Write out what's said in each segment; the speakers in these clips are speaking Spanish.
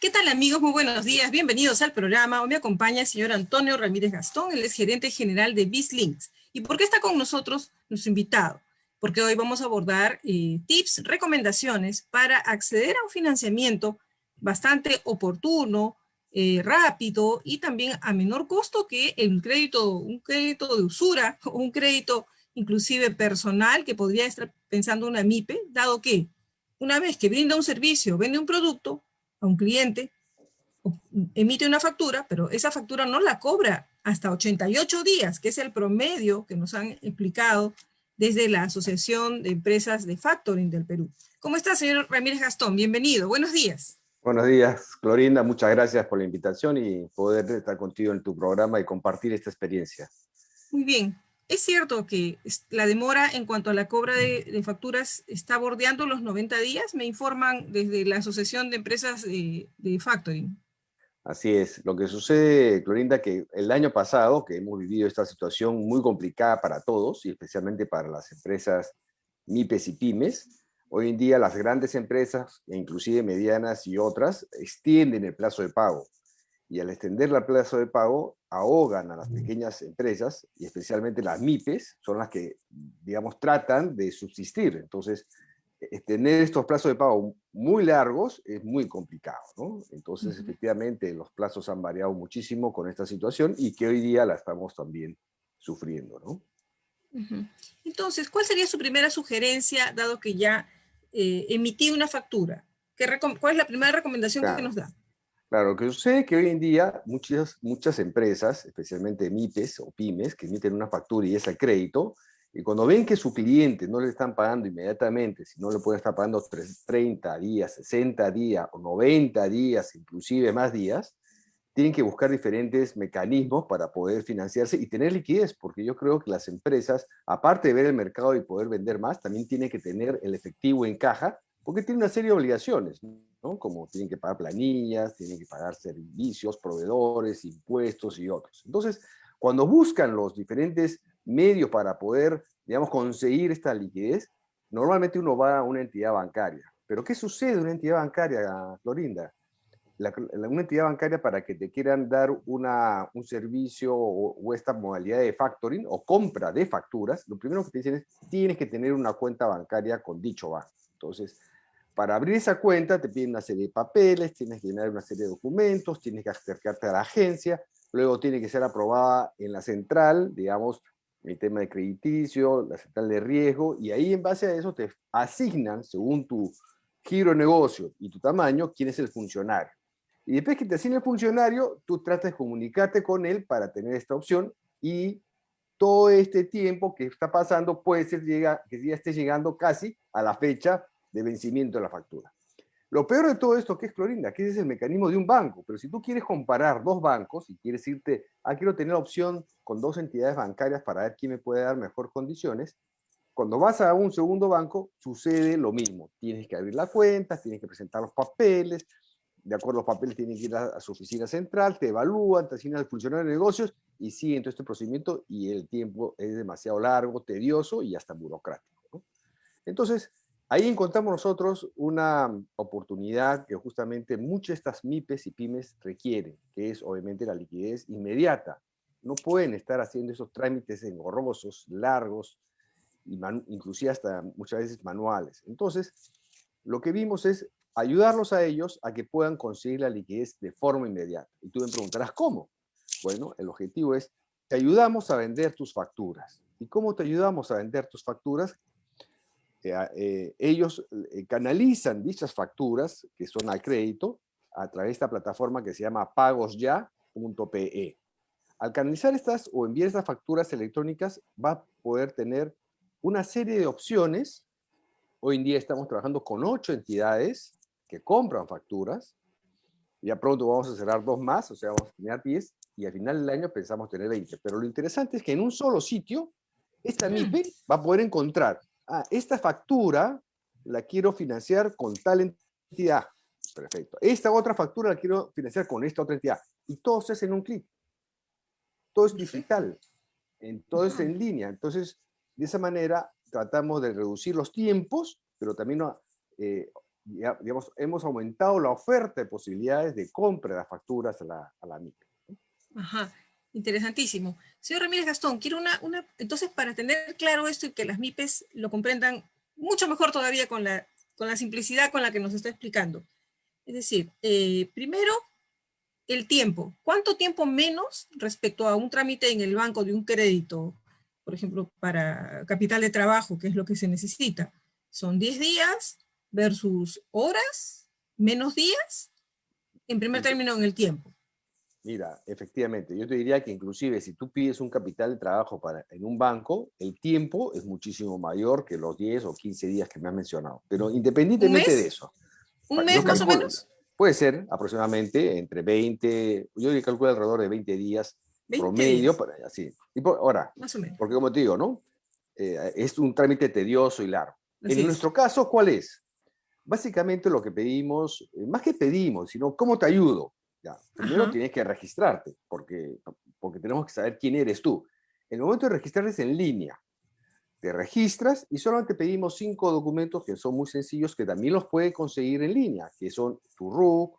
¿Qué tal amigos? Muy buenos días, bienvenidos al programa. Hoy me acompaña el señor Antonio Ramírez Gastón, él es gerente general de BizLinks. ¿Y por qué está con nosotros nuestro invitado? Porque hoy vamos a abordar eh, tips, recomendaciones para acceder a un financiamiento bastante oportuno, eh, rápido y también a menor costo que el crédito, un crédito de usura o un crédito inclusive personal que podría estar pensando una MIPE, dado que una vez que brinda un servicio, vende un producto, a un cliente, emite una factura, pero esa factura no la cobra hasta 88 días, que es el promedio que nos han explicado desde la Asociación de Empresas de Factoring del Perú. ¿Cómo está, señor Ramírez Gastón? Bienvenido. Buenos días. Buenos días, Clorinda. Muchas gracias por la invitación y poder estar contigo en tu programa y compartir esta experiencia. Muy bien. Es cierto que la demora en cuanto a la cobra de, facturas está bordeando los 90 días, me informan desde la Asociación de Empresas de, Factoring. Así es. Lo que sucede, Clorinda, que el año pasado, que hemos vivido esta situación muy complicada para todos, y especialmente para las empresas MIPES y PYMES, hoy en día las grandes empresas, e inclusive medianas y otras, extienden el plazo de pago y al extender el plazo de pago ahogan a las pequeñas empresas y especialmente las MIPES son las que, digamos, tratan de subsistir. Entonces, e, tener estos plazos de pago muy largos es muy complicado, ¿no? Entonces, efectivamente, los plazos han variado muchísimo con esta situación y que hoy día la estamos también sufriendo, ¿no? Entonces, ¿cuál sería su primera sugerencia, dado que ya eh, emití una factura? ¿Qué ¿Cuál es la primera recomendación que nos da? Claro, lo que sucede es que hoy en día muchas, muchas empresas, especialmente MIPES o pymes, que emiten una factura y es el crédito, y cuando ven que su cliente no le están pagando inmediatamente, si no le puede estar pagando 30 días, 60 días o 90 días, inclusive más días, tienen que buscar diferentes mecanismos para poder financiarse y tener liquidez, porque yo creo que las empresas, aparte de ver el mercado y poder vender más, también tienen que tener el efectivo en caja, porque tienen una serie de obligaciones. Como tienen que pagar planillas, tienen que pagar servicios, proveedores, impuestos y otros. Entonces, cuando buscan los diferentes medios para poder, digamos, conseguir esta liquidez, normalmente uno va a una entidad bancaria. Pero ¿qué sucede en una entidad bancaria, Florinda? una entidad bancaria para que te quieran dar una, un servicio o, o, esta modalidad de factoring o compra de facturas, lo primero que te dicen es tienes que tener una cuenta bancaria con dicho banco. Entonces, para abrir esa cuenta te piden una serie de papeles, tienes que llenar una serie de documentos, tienes que acercarte a la agencia, luego tiene que ser aprobada en la central, digamos, el tema de crediticio, la central de riesgo, y ahí en base a eso te asignan, según tu giro de negocio y tu tamaño, quién es el funcionario. Y después que te asigne el funcionario, tú tratas de comunicarte con él para tener esta opción y todo este tiempo que está pasando puede ser llega, que ya esté llegando casi a la fecha de vencimiento de la factura. Lo peor de todo esto, que es Clorinda? Que es el mecanismo de un banco, pero si tú quieres comparar dos bancos y quieres irte, ah, quiero tener opción con dos entidades bancarias para ver quién me puede dar mejor condiciones, cuando vas a un segundo banco, sucede lo mismo. Tienes que abrir la cuenta, tienes que presentar los papeles, de acuerdo a los papeles tienen que ir a, su oficina central, te evalúan, te asignan al funcionario de negocios y siguen todo este procedimiento y el tiempo es demasiado largo, tedioso y hasta burocrático. Entonces, Ahí encontramos nosotros una oportunidad que justamente muchas de estas MIPES y PYMES requieren, que es obviamente la liquidez inmediata. No pueden estar haciendo esos trámites engorrosos, largos, inclusive hasta muchas veces manuales. Entonces, lo que vimos es ayudarlos a ellos a que puedan conseguir la liquidez de forma inmediata. Y tú me preguntarás, ¿cómo? Bueno, el objetivo es, te ayudamos a vender tus facturas. ¿Y cómo te ayudamos a vender tus facturas? Eh, eh, ellos eh, canalizan dichas facturas, que son al crédito, a través de esta plataforma que se llama pagosya.pe. Al canalizar estas o enviar estas facturas electrónicas, va a poder tener una serie de opciones. Hoy en día estamos trabajando con ocho entidades que compran facturas. Ya pronto vamos a cerrar dos más, o sea, vamos a tener 10, y al final del año pensamos tener 20. Pero lo interesante es que en un solo sitio, esta MIPE va a poder encontrar ah, esta factura la quiero financiar con tal entidad. Perfecto. Esta otra factura la quiero financiar con esta otra entidad. Y todo se hace en un clic. Todo es digital. Todo es en línea. Entonces, de esa manera tratamos de reducir los tiempos, pero también eh, digamos, hemos aumentado la oferta de posibilidades de compra de las facturas a la, a la MIPE. Ajá, interesantísimo. Señor Ramírez Gastón, quiero una, una, entonces para tener claro esto y que las MIPES lo comprendan mucho mejor todavía con la, con la simplicidad con la que nos está explicando. Es decir, eh, primero, el tiempo. ¿Cuánto tiempo menos respecto a un trámite en el banco de un crédito, por ejemplo, para capital de trabajo, que es lo que se necesita? Son 10 días versus horas, menos días, en primer término en el tiempo. Mira, efectivamente, yo te diría que inclusive si tú pides un capital de trabajo para, en un banco, el tiempo es muchísimo mayor que los 10 o 15 días que me has mencionado. Pero independientemente de eso. ¿Un mes más o menos? Puede ser aproximadamente entre 20, yo le calculo alrededor de 20 días promedio, para, así. Y ahora, más o menos. porque como te digo, ¿no? Eh, es un trámite tedioso y largo. en nuestro caso, ¿cuál es? Básicamente lo que pedimos, eh, más que pedimos, sino cómo te ayudo. Ya, primero tienes que registrarte, porque, porque tenemos que saber quién eres tú. El momento de registrarte es en línea. Te registras y solamente pedimos cinco documentos que son muy sencillos, que también los puedes conseguir en línea, que son tu RUC,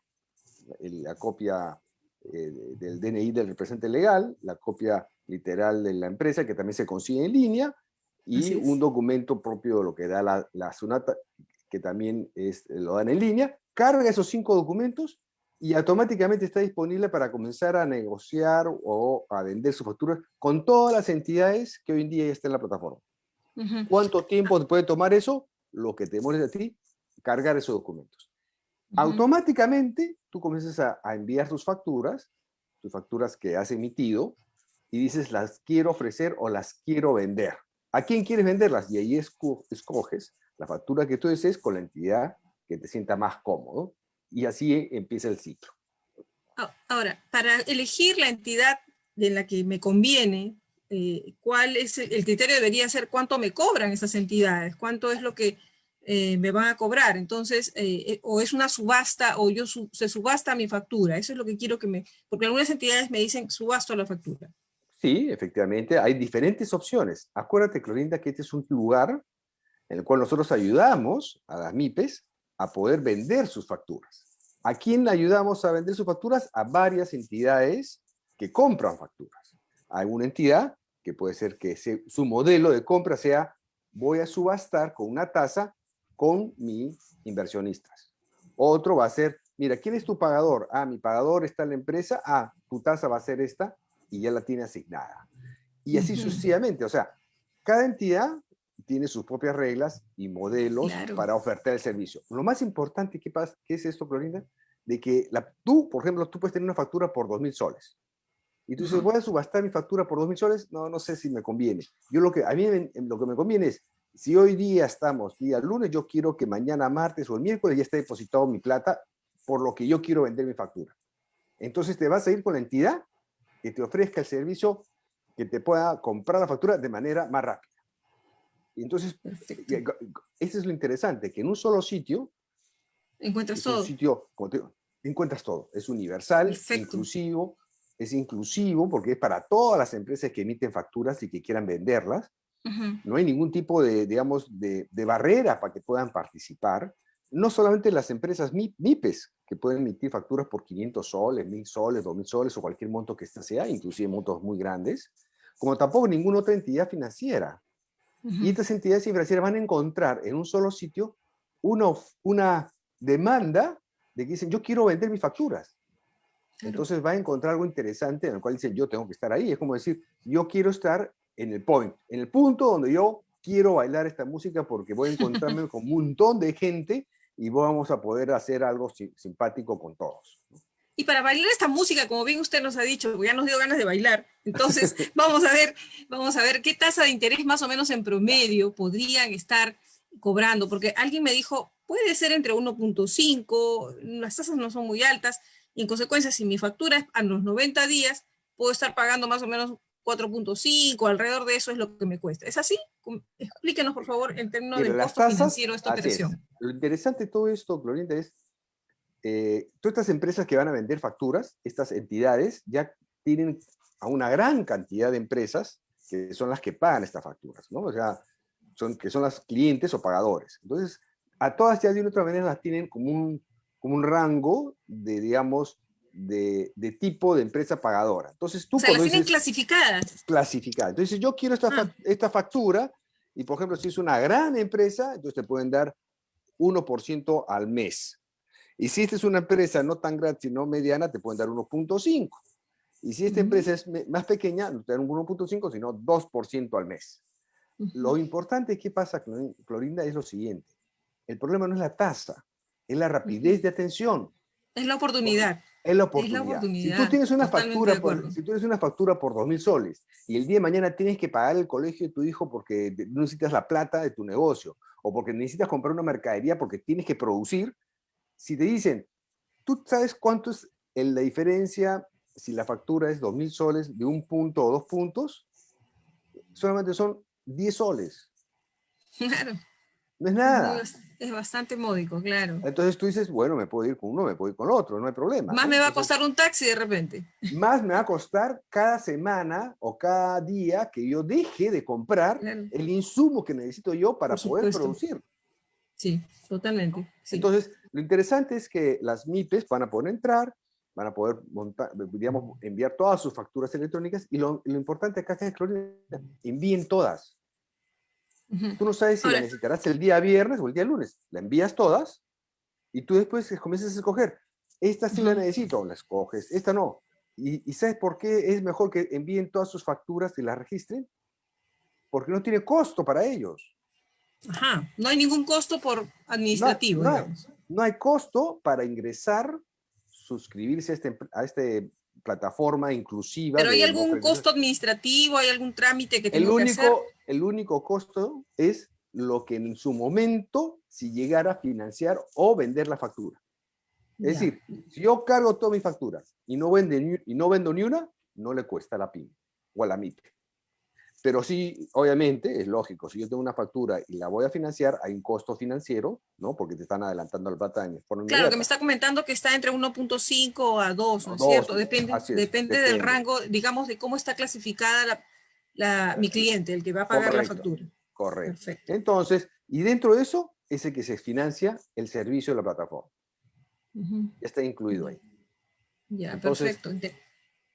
la copia eh, del DNI del representante legal, la copia literal de la empresa, que también se consigue en línea, y un documento propio de lo que da la, la SUNATA, que también es, lo dan en línea. Carga esos cinco documentos y automáticamente está disponible para comenzar a negociar o a vender sus facturas con todas las entidades que hoy en día ya están en la plataforma. ¿Cuánto tiempo puede tomar eso? Lo que te demores a ti, cargar esos documentos. Automáticamente tú comienzas a, enviar tus facturas, tus facturas que has emitido, y dices, las quiero ofrecer o las quiero vender. ¿A quién quieres venderlas? Y ahí escoges la factura que tú desees con la entidad que te sienta más cómodo y así empieza el ciclo. Ahora, para elegir la entidad de la que me conviene, eh, ¿cuál es el, criterio? Debería ser cuánto me cobran esas entidades, cuánto es lo que eh, me van a cobrar. Entonces, eh, o es una subasta o yo se subasta mi factura. Eso es lo que quiero que me... Porque algunas entidades me dicen subasto la factura. Sí, efectivamente, hay diferentes opciones. Acuérdate, Clorinda, que este es un lugar en el cual nosotros ayudamos a las MIPES a poder vender sus facturas. ¿A quién ayudamos a vender sus facturas? A varias entidades que compran facturas. Hay una entidad que puede ser que su modelo de compra sea voy a subastar con una tasa con mis inversionistas. Otro va a ser, mira, ¿quién es tu pagador? Ah, mi pagador está en la empresa, ah, tu tasa va a ser esta y ya la tiene asignada. Y así sucesivamente, o sea, cada entidad tiene sus propias reglas y modelos para ofertar el servicio. Lo más importante, ¿qué, pasa, ¿qué es esto, Florinda? De que la, tú, por ejemplo, tú puedes tener una factura por 2.000 soles. Y tú dices, voy a subastar mi factura por 2.000 soles. No, no sé si me conviene. Yo lo que, a mí lo que me conviene es, si hoy día estamos día lunes, yo quiero que mañana martes o el miércoles ya esté depositado mi plata por lo que yo quiero vender mi factura. Entonces te vas a ir con la entidad que te ofrezca el servicio que te pueda comprar la factura de manera más rápida. Y entonces, eso es lo interesante, que en un solo sitio... Encuentras todo. sitio, encuentras todo. Es universal, inclusivo, es inclusivo porque es para todas las empresas que emiten facturas y que quieran venderlas. No hay ningún tipo de, digamos, de, de, barrera para que puedan participar. No solamente las empresas MIPES, que pueden emitir facturas por 500 soles, 1000 soles, 2000 soles o cualquier monto que sea, inclusive montos muy grandes, como tampoco ninguna otra entidad financiera. Y estas entidades financieras van a encontrar en un solo sitio una, una demanda de que dicen, yo quiero vender mis facturas. Entonces va a encontrar algo interesante en el cual dicen, yo tengo que estar ahí. Es como decir, yo quiero estar en el point, en el punto donde yo quiero bailar esta música porque voy a encontrarme con un montón de gente y vamos a poder hacer algo simpático con todos. Y para bailar esta música, como bien usted nos ha dicho, ya nos dio ganas de bailar, entonces vamos a ver, vamos a ver qué tasa de interés más o menos en promedio podrían estar cobrando, porque alguien me dijo, puede ser entre 1.5, las tasas no son muy altas, y en consecuencia, si mi factura es a los 90 días, puedo estar pagando más o menos 4.5, alrededor de eso es lo que me cuesta. ¿Es así? Explíquenos, por favor, en términos de costo financiero de esta operación. Lo interesante de todo esto, Glorinda, es eh, todas estas empresas que van a vender facturas, estas entidades ya tienen a una gran cantidad de empresas que son las que pagan estas facturas, ¿no? O sea, son, que son las clientes o pagadores. Entonces, a todas ya de una otra manera las tienen como un, como un rango de, digamos, de, de, tipo de empresa pagadora. Entonces tú o sea, las tienen clasificadas. Clasificadas. Entonces yo quiero esta, ah. esta factura y por ejemplo si es una gran empresa, entonces te pueden dar 1% al mes. Y si esta es una empresa no tan grande, sino mediana, te pueden dar 1.5. Y si esta empresa es más pequeña, no te dan 1.5, sino 2% al mes. Lo importante, ¿qué pasa, Clorinda? Es lo siguiente. El problema no es la tasa, es la rapidez de atención. Es la oportunidad. Es la oportunidad. Si tú tienes una factura por, si tú tienes una factura por 2.000 soles y el día de mañana tienes que pagar el colegio de tu hijo porque necesitas la plata de tu negocio o porque necesitas comprar una mercadería porque tienes que producir, si te dicen, ¿tú sabes cuánto es la diferencia si la factura es 2.000 soles de un punto o dos puntos? Solamente son 10 soles. Claro. No es nada. Es bastante módico, claro. Entonces tú dices, bueno, me puedo ir con uno, me puedo ir con otro, no hay problema. Más me va a costar un taxi de repente. Más me va a costar cada semana o cada día que yo deje de comprar el insumo que necesito yo para poder producir. Sí, totalmente. Entonces, lo interesante es que las MIPES van a poder entrar, van a poder montar, digamos, enviar todas sus facturas electrónicas y lo, importante acá es que envíen todas. Tú no sabes si la necesitarás el día viernes o el día lunes. La envías todas y tú después comienzas a escoger. Esta sí la necesito, la escoges, esta no. ¿Y, ¿Y, sabes por qué es mejor que envíen todas sus facturas y las registren? Porque no tiene costo para ellos. Ajá, no hay ningún costo por administrativo. No, no, hay, costo para ingresar, suscribirse a este, a este plataforma inclusiva. ¿Pero hay algún costo administrativo? ¿Hay algún trámite que tengo el único, que hacer? El único costo es lo que en su momento, si llegara a financiar o vender la factura. Es decir, si yo cargo todas mis facturas y no, vende, y no vendo ni una, no le cuesta a la PYME o a la MIPE. Pero sí, obviamente, es lógico, si yo tengo una factura y la voy a financiar, hay un costo financiero, ¿no? Porque te están adelantando la plata en forma Claro, que me está comentando que está entre 1.5 a 2, ¿no es cierto? Depende, depende, del rango, digamos, de cómo está clasificada la, mi cliente, el que va a pagar la factura. Correcto. Perfecto. Entonces, y dentro de eso, es el que se financia el servicio de la plataforma. Está incluido ahí. Ya, perfecto.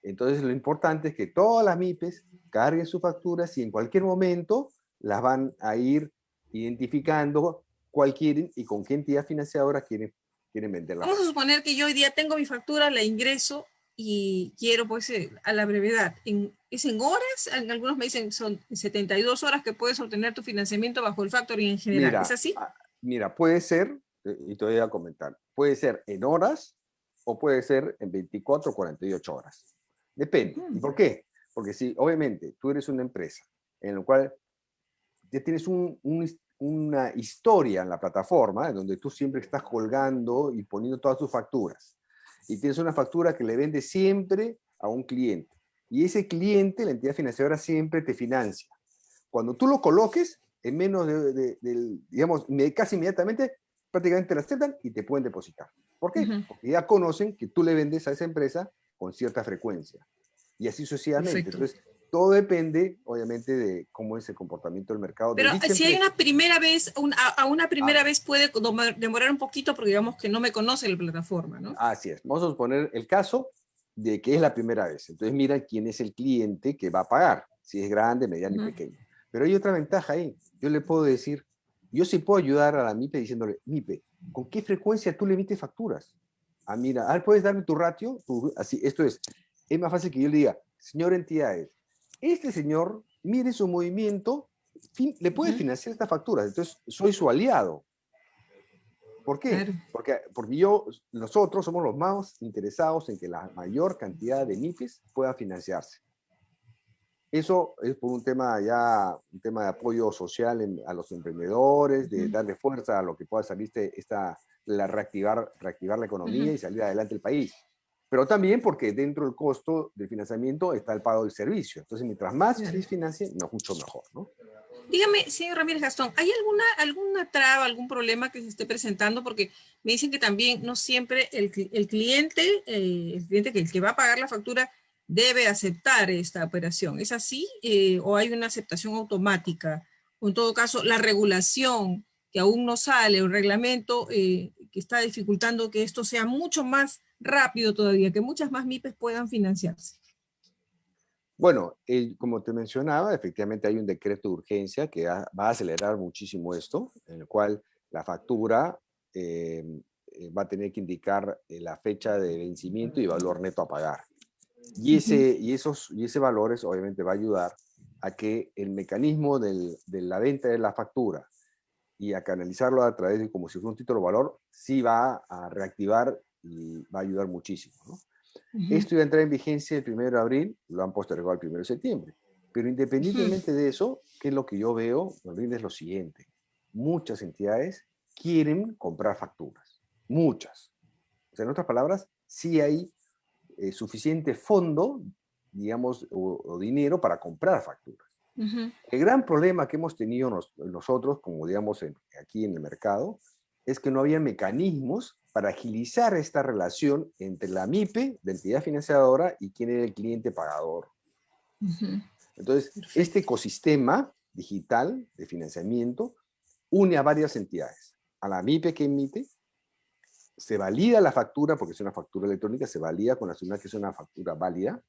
Entonces, lo importante es que todas las MIPES carguen sus facturas y en cualquier momento las van a ir identificando cuál quieren y con qué entidad financiadora quieren, quieren venderla. Vamos a suponer que yo hoy día tengo mi factura, la ingreso y quiero pues eh, a la brevedad. En, ¿Es en horas? Algunos me dicen son 72 horas que puedes obtener tu financiamiento bajo el factoring en general. ¿Es así? Mira, puede ser, eh, y te voy a comentar, puede ser en horas o puede ser en 24 o 48 horas. Depende. ¿Y mm. por qué? Porque si, obviamente, tú eres una empresa en la cual ya tienes una historia en la plataforma, en donde tú siempre estás colgando y poniendo todas tus facturas, y tienes una factura que le vende siempre a un cliente, y ese cliente, la entidad financiera, siempre te financia. Cuando tú lo coloques, en menos de, digamos, casi inmediatamente, prácticamente te la aceptan y te pueden depositar. ¿Por qué? Porque ya conocen que tú le vendes a esa empresa con cierta frecuencia y así sucesivamente. Entonces, todo depende, obviamente, de cómo es el comportamiento del mercado. Pero si hay una primera vez, a, una primera ah. vez puede demorar un poquito porque digamos que no me conoce la plataforma, ¿no? Así es. Vamos a suponer el caso de que es la primera vez. Entonces mira quién es el cliente que va a pagar, si es grande, mediano y pequeño. Pero hay otra ventaja ahí. Yo le puedo decir, yo sí puedo ayudar a la MIPE diciéndole, MIPE, ¿con qué frecuencia tú le emites facturas? Ah, mira, ah, ¿puedes darme tu ratio? así, esto es, es más fácil que yo le diga, señor entidades, este señor, mire su movimiento, le puede financiar esta factura, entonces soy su aliado. ¿Por qué? Porque, porque yo, nosotros somos los más interesados en que la mayor cantidad de MIPIs pueda financiarse. Eso es por un tema ya, un tema de apoyo social a los emprendedores, de darle fuerza a lo que pueda salir esta, la reactivar, reactivar la economía y salir adelante el país pero también porque dentro del costo del financiamiento está el pago del servicio. Entonces, mientras más se financie, no, mucho mejor, ¿no? Dígame, señor Ramírez Gastón, ¿hay alguna, alguna traba, algún problema que se esté presentando? Porque me dicen que también no siempre el, el cliente, eh, el cliente que, el que va a pagar la factura debe aceptar esta operación. ¿Es así? Eh, ¿O hay una aceptación automática? O en todo caso, la regulación que aún no sale, un reglamento eh, que está dificultando que esto sea mucho más rápido todavía, que muchas más MIPES puedan financiarse? Bueno, como te mencionaba, efectivamente hay un decreto de urgencia que va a acelerar muchísimo esto, en el cual la factura eh, va a tener que indicar eh, la fecha de vencimiento y valor neto a pagar. Y ese, y esos, y ese valores obviamente va a ayudar a que el mecanismo de la venta de la factura y a canalizarlo a través de como si fuera un título de valor, sí va a reactivar y va a ayudar muchísimo. Esto iba a entrar en vigencia el 1 de abril, lo han postergado al 1 de septiembre. Pero independientemente de eso, ¿qué es lo que yo veo? Es lo siguiente. Muchas entidades quieren comprar facturas. Muchas. O sea, en otras palabras, sí hay eh, suficiente fondo, digamos, o, dinero para comprar facturas. El gran problema que hemos tenido nosotros, como digamos aquí en el mercado, es que no había mecanismos para agilizar esta relación entre la MIPE, la entidad financiadora, y quién era el cliente pagador. Entonces, este ecosistema digital de financiamiento une a varias entidades. A la MIPE que emite, se valida la factura, porque es una factura electrónica, se valida con la señal que es una factura válida,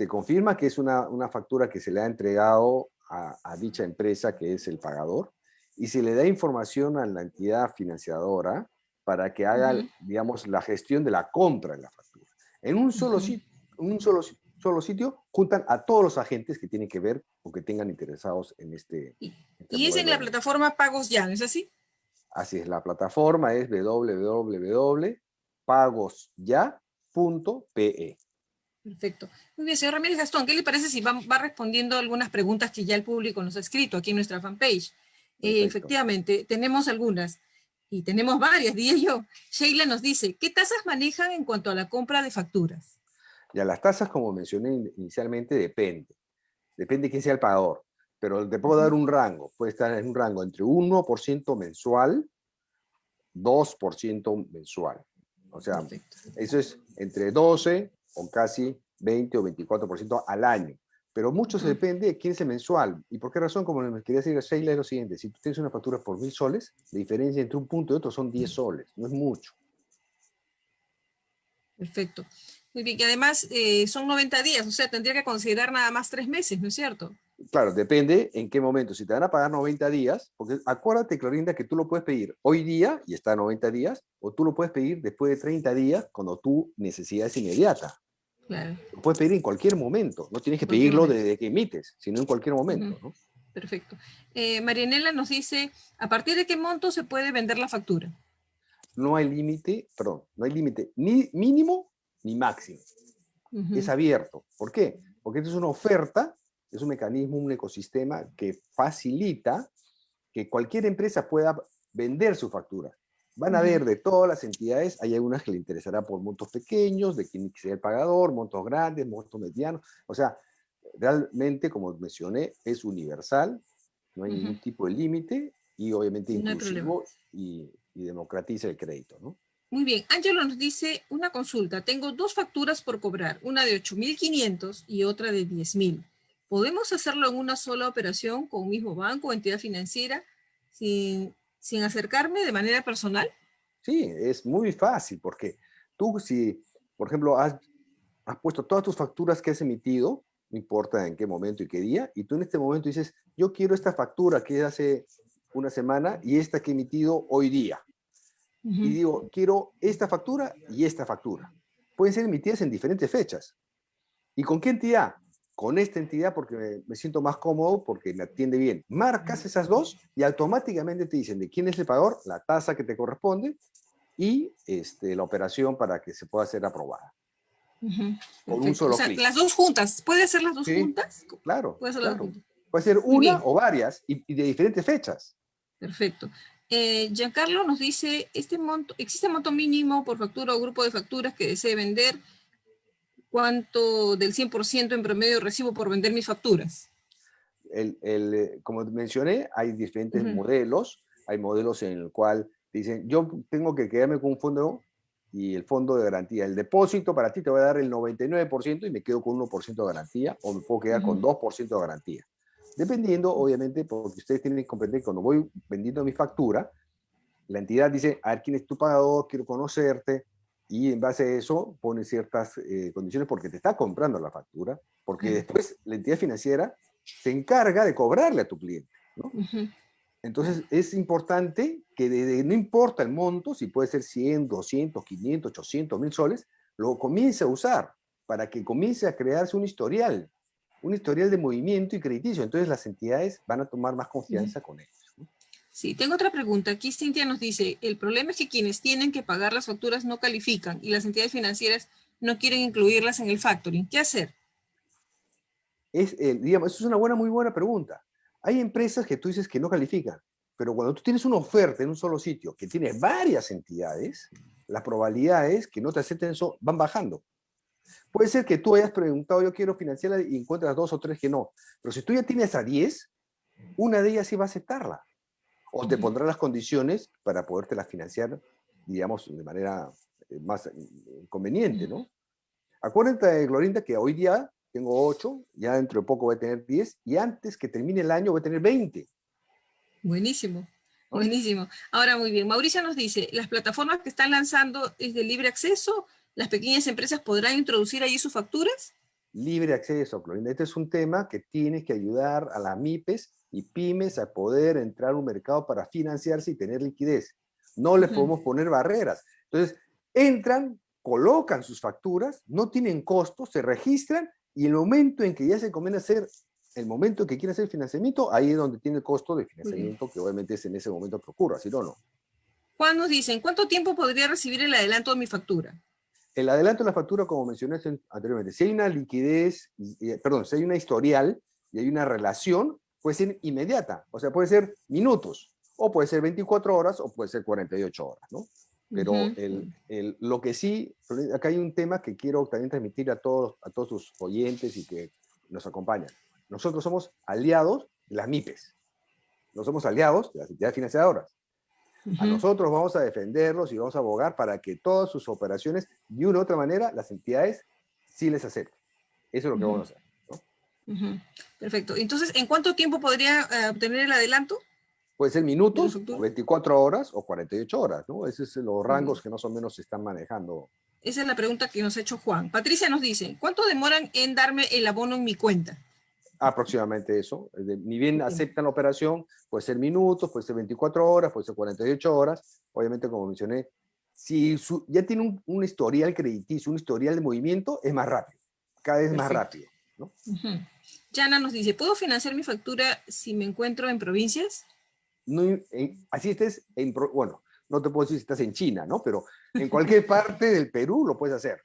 se confirma que es una, factura que se le ha entregado a, a, dicha empresa que es el pagador, y se le da información a la entidad financiadora para que haga, digamos, la gestión de la compra de la factura. En un solo, sitio, un solo, solo sitio juntan a todos los agentes que tienen que ver o que tengan interesados en este... Y, este es en la plataforma Pagos Ya, ¿no es así? Así es, la plataforma es www.pagosya.pe. Perfecto. Muy bien, señor Ramírez Gastón, ¿qué le parece si va, va, respondiendo algunas preguntas que ya el público nos ha escrito aquí en nuestra fanpage? Eh, efectivamente, tenemos algunas y tenemos varias, diría yo. Sheila nos dice, ¿qué tasas manejan en cuanto a la compra de facturas? Ya, las tasas, como mencioné inicialmente, depende. Depende quién sea el pagador. Pero te puedo dar un rango. Puede estar en un rango entre 1% mensual, 2% mensual. O sea, eso es entre 12 o casi 20 o 24% al año. Pero mucho se depende de quién es el mensual. ¿Y por qué razón? Como me quería decir Sheila, es lo siguiente. Si tú tienes una factura por mil soles, la diferencia entre un punto y otro son 10 soles. No es mucho. Perfecto. Muy bien. Y además eh, son 90 días. O sea, tendría que considerar nada más tres meses, ¿no es cierto? Claro, depende en qué momento. Si te van a pagar 90 días, porque acuérdate, Clorinda, que tú lo puedes pedir hoy día y está a 90 días, o tú lo puedes pedir después de 30 días cuando tu necesidad es inmediata. Lo puedes pedir en cualquier momento, no tienes que pedirlo desde que emites, sino en cualquier momento. Perfecto. Eh, Marianela nos dice, ¿a partir de qué monto se puede vender la factura? No hay límite, perdón, no hay límite ni mínimo ni máximo. Es abierto. ¿Por qué? Porque esto es una oferta, es un mecanismo, un ecosistema que facilita que cualquier empresa pueda vender su factura. Van a ver de todas las entidades, hay algunas que le interesará por montos pequeños, de quién sea el pagador, montos grandes, montos medianos. O sea, realmente, como mencioné, es universal, no hay ningún tipo de límite y obviamente inclusivo y, democratiza el crédito, ¿no? Muy bien, Ángelo nos dice una consulta. Tengo dos facturas por cobrar, una de 8.500 y otra de 10.000. ¿Podemos hacerlo en una sola operación con un mismo banco o entidad financiera sin, sin acercarme de manera personal? Sí, es muy fácil porque tú si, por ejemplo, has, puesto todas tus facturas que has emitido, no importa en qué momento y qué día, y tú en este momento dices, yo quiero esta factura que es hace una semana y esta que he emitido hoy día. Y digo, quiero esta factura y esta factura. Pueden ser emitidas en diferentes fechas. ¿Y con qué entidad? Con esta entidad porque me, siento más cómodo, porque me atiende bien. Marcas esas dos y automáticamente te dicen de quién es el pagador, la tasa que te corresponde y este, la operación para que se pueda ser aprobada. Con un solo o sea, las dos juntas. ¿Puede ser las dos juntas? Claro. Puede ser, Puede ser una o varias y, de diferentes fechas. Perfecto. Eh, Giancarlo nos dice, este monto, ¿existe monto mínimo por factura o grupo de facturas que desee vender? Cuánto del 100% en promedio recibo por vender mis facturas? El, el, eh, como mencioné, hay diferentes modelos. Hay modelos en el cual dicen, yo tengo que quedarme con un fondo y el fondo de garantía. El depósito para ti te va a dar el 99% y me quedo con 1% de garantía, o me puedo quedar con 2% de garantía. Dependiendo, obviamente, porque ustedes tienen que comprender que cuando voy vendiendo mi factura, la entidad dice, a ver quién es tu pagador, quiero conocerte, y en base a eso pone ciertas eh, condiciones porque te está comprando la factura, porque después la entidad financiera se encarga de cobrarle a tu cliente. ¿no? Entonces es importante que no importa el monto, si puede ser 100, 200, 500, 800, 1000 soles, lo comience a usar para que comience a crearse un historial, un historial de movimiento y crediticio. Entonces las entidades van a tomar más confianza con ellos. Sí, tengo otra pregunta. Aquí Cintia nos dice, el problema es que quienes tienen que pagar las facturas no califican y las entidades financieras no quieren incluirlas en el factoring. ¿Qué hacer? Es, eh, digamos, eso es una buena, muy buena pregunta. Hay empresas que tú dices que no califican, pero cuando tú tienes una oferta en un solo sitio que tiene varias entidades, las probabilidades que no te acepten eso van bajando. Puede ser que tú hayas preguntado, yo quiero financiarla y encuentras dos o tres que no. Pero si tú ya tienes a 10, una de ellas sí va a aceptarla. O te pondrá las condiciones para podértela financiar, digamos, de manera eh, más eh, conveniente, ¿no? Acuérdate, Glorinda, que hoy día tengo 8, ya dentro de poco voy a tener 10, y antes que termine el año voy a tener 20. Buenísimo, buenísimo. Ahora, muy bien, Mauricio nos dice, ¿las plataformas que están lanzando es de libre acceso? ¿Las pequeñas empresas podrán introducir allí sus facturas? Libre acceso, Clorinda. Este es un tema que tiene que ayudar a las MIPES y pymes a poder entrar a un mercado para financiarse y tener liquidez. No les podemos poner barreras. Entonces, entran, colocan sus facturas, no tienen costos, se registran y el momento en que ya se conviene hacer, el momento en que quieren hacer financiamiento, ahí es donde tiene el costo de financiamiento, que obviamente es en ese momento que ocurra, si no, no. Juan nos dice, ¿en cuánto tiempo podría recibir el adelanto de mi factura? El adelanto de la factura, como mencioné anteriormente, si hay una liquidez, perdón, si hay una historial y hay una relación, puede ser inmediata, o sea, puede ser minutos, o puede ser 24 horas, o puede ser 48 horas, ¿no? Pero el, lo que sí, acá hay un tema que quiero también transmitir a todos, a todos sus oyentes y que nos acompañan. Nosotros somos aliados de las MIPES. No somos aliados de las entidades financiadoras. A nosotros vamos a defenderlos y vamos a abogar para que todas sus operaciones, de una u otra manera, las entidades sí les acepten. Eso es lo que vamos a hacer. Perfecto. Entonces, ¿en cuánto tiempo podría eh, obtener el adelanto? Puede ser minutos, 24 horas o 48 horas, ¿no? Esos son los rangos que más o menos se están manejando. Esa es la pregunta que nos ha hecho Juan. Patricia nos dice, ¿cuánto demoran en darme el abono en mi cuenta? Aproximadamente eso. Ni bien aceptan la operación, puede ser minutos, puede ser 24 horas, puede ser 48 horas. Obviamente, como mencioné, si ya tiene un, historial crediticio, un historial de movimiento, es más rápido, cada vez más rápido. ¿no? Yana nos dice, ¿puedo financiar mi factura si me encuentro en provincias? no, así estés en, bueno, no te puedo decir si estás en China, ¿no? Pero en cualquier parte del Perú lo puedes hacer.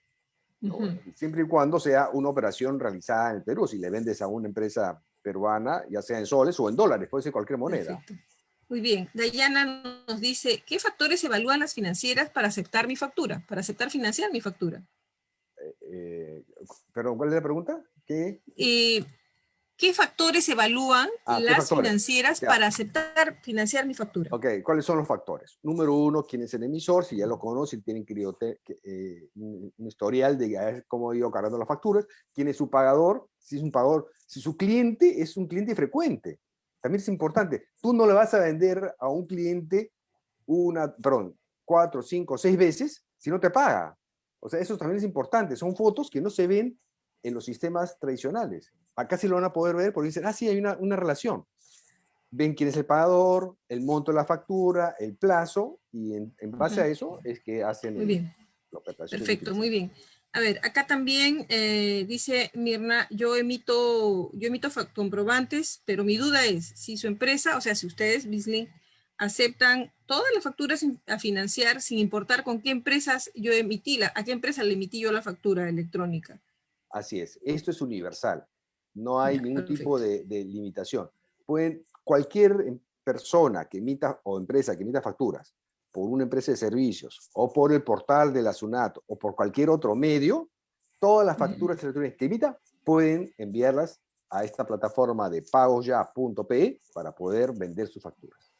Siempre y cuando sea una operación realizada en el Perú. Si le vendes a una empresa peruana, ya sea en soles o en dólares, puede ser cualquier moneda. Muy bien. Dayana nos dice, ¿qué factores evalúan las financieras para aceptar mi factura? Para aceptar financiar mi factura. Eh, eh ¿Pero cuál es la pregunta? ¿Qué? Eh, ¿Qué factores evalúan ah, las financieras para aceptar financiar mi factura? Ok, ¿cuáles son los factores? Número uno, ¿quién es el emisor? Si ya lo conocen, tienen que eh, un, historial de cómo ha ido cargando las facturas. ¿Quién es su pagador? Si es un pagador, si su cliente es un cliente frecuente. También es importante. Tú no le vas a vender a un cliente una, perdón, cuatro, cinco, seis veces si no te paga. O sea, eso también es importante. Son fotos que no se ven en los sistemas tradicionales. Acá sí lo van a poder ver porque dicen, ah, sí, hay una, una relación. Ven quién es el pagador, el monto de la factura, el plazo, y en, base a eso es que hacen muy bien. Perfecto, muy bien. A ver, acá también eh, dice Mirna, yo emito, yo emito comprobantes, pero mi duda es si su empresa, o sea, si ustedes, Bislink, aceptan todas las facturas a financiar sin importar con qué empresas yo emití, la, a qué empresa le emití yo la factura electrónica. Así es, esto es universal, no hay ningún tipo de, limitación. Pueden, cualquier em, persona que emita o empresa que emita facturas por una empresa de servicios o por el portal de la SUNAT o por cualquier otro medio, todas las facturas electrónicas que emita pueden enviarlas a esta plataforma de pagosya.pe para poder vender sus facturas.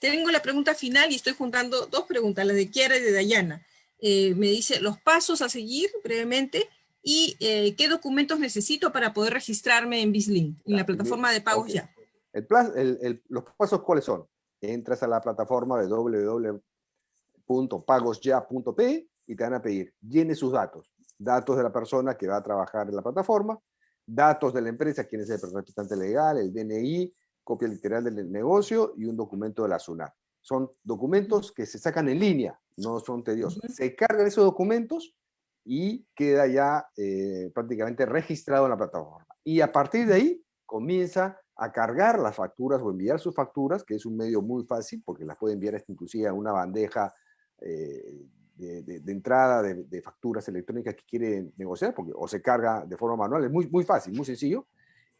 Tengo la pregunta final y estoy juntando dos preguntas, la de Kiara y de Dayana. Eh, me dice los pasos a seguir brevemente y eh, qué documentos necesito para poder registrarme en BizLink, en la plataforma de pagos ya. El, los pasos, ¿cuáles son? Entras a la plataforma de www.pagosya.p y te van a pedir, llene sus datos. Datos de la persona que va a trabajar en la plataforma, datos de la empresa, quién es el representante legal, el DNI, copia literal del negocio y un documento de la SUNAT. Son documentos que se sacan en línea, no son tediosos. Se cargan esos documentos y queda ya eh, prácticamente registrado en la plataforma. Y a partir de ahí comienza a cargar las facturas o enviar sus facturas, que es un medio muy fácil porque las puede enviar inclusive a una bandeja eh, de, entrada de, facturas electrónicas que quiere negociar, porque, o se carga de forma manual, es muy, muy fácil, muy sencillo.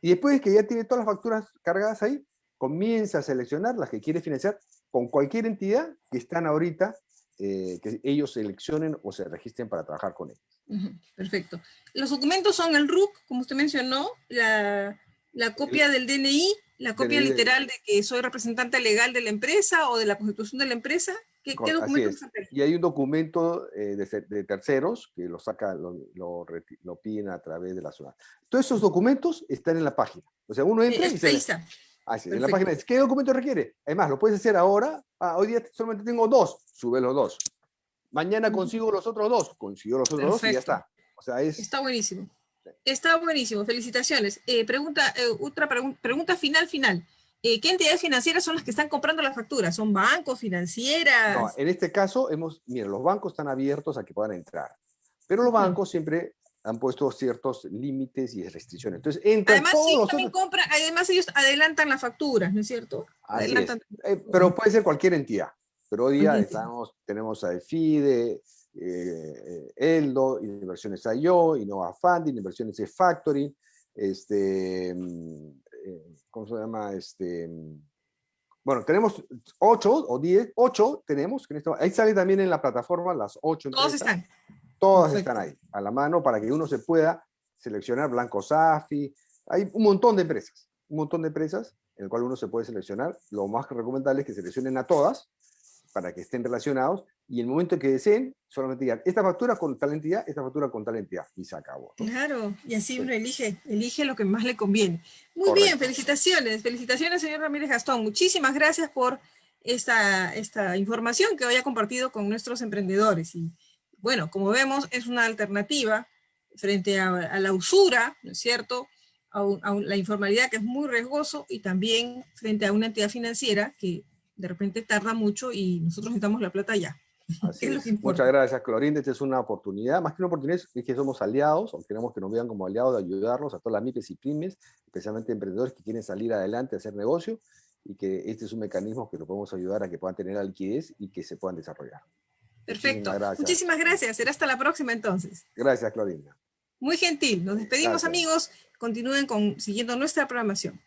Y después de que ya tiene todas las facturas cargadas ahí, comienza a seleccionar las que quiere financiar con cualquier entidad que están ahorita, eh, que ellos seleccionen o se registren para trabajar con ellos. perfecto. Los documentos son el RUC, como usted mencionó, la, la copia del DNI, la copia literal de que soy representante legal de la empresa o de la constitución de la empresa, ¿Qué, documentos Y hay un documento eh, de, terceros que lo saca, lo, lo, piden a través de la zona. Todos esos documentos están en la página. O sea, uno entra y se... Ahí está. Ah, sí, en la página ¿qué documento requiere? Además, lo puedes hacer ahora. Ah, hoy día solamente tengo dos, sube los dos. Mañana consigo los otros dos, consigo los otros dos y ya está. O sea, es... Está buenísimo. Está buenísimo, felicitaciones. Eh, pregunta, eh, otra pregunta final, final. Eh, ¿qué entidades financieras son las que están comprando las facturas? ¿Son bancos, financieras? No, en este caso, hemos, miren, los bancos están abiertos a que puedan entrar, pero los bancos siempre han puesto ciertos límites y restricciones. Entonces, además, sí, también además ellos adelantan las facturas, ¿no es cierto? Adelantan... Eh, pero puede ser cualquier entidad. Pero hoy día estamos, tenemos a EFIDE, eh, ELDO, Inversiones IO, Innova Funding, Inversiones E-Factoring, este, mm, ¿cómo se llama? Este, bueno, tenemos ocho o diez, ocho tenemos, ahí sale también en la plataforma las ocho. Todas están. Todas están ahí, a la mano, para que uno se pueda seleccionar Blanco Safi. Hay un montón de empresas, un montón de empresas en el cual uno se puede seleccionar. Lo más recomendable es que seleccionen a todas para que estén relacionados y el momento que deseen, solamente digan, esta factura con tal entidad, esta factura con tal entidad, y se acabó. Claro, y así uno elige, elige lo que más le conviene. Muy bien, felicitaciones, felicitaciones señor Ramírez Gastón, muchísimas gracias por esta, esta información que hoy ha compartido con nuestros emprendedores. Y bueno, como vemos, es una alternativa frente a, la usura, ¿no es cierto?, a, a la informalidad que es muy riesgoso y también frente a una entidad financiera que de repente tarda mucho y nosotros necesitamos la plata ya. Muchas gracias, Clorinda. Esta es una oportunidad, más que una oportunidad, es que somos aliados, o queremos que nos vean como aliados de ayudarnos a todas las MIPES y pymes, especialmente emprendedores que quieren salir adelante a hacer negocio, y que este es un mecanismo que lo podemos ayudar a que puedan tener la liquidez y que se puedan desarrollar. Perfecto. Muchísimas gracias. Será hasta la próxima entonces. Gracias, Clorinda. Muy gentil. Nos despedimos, amigos. Continúen con, siguiendo nuestra programación.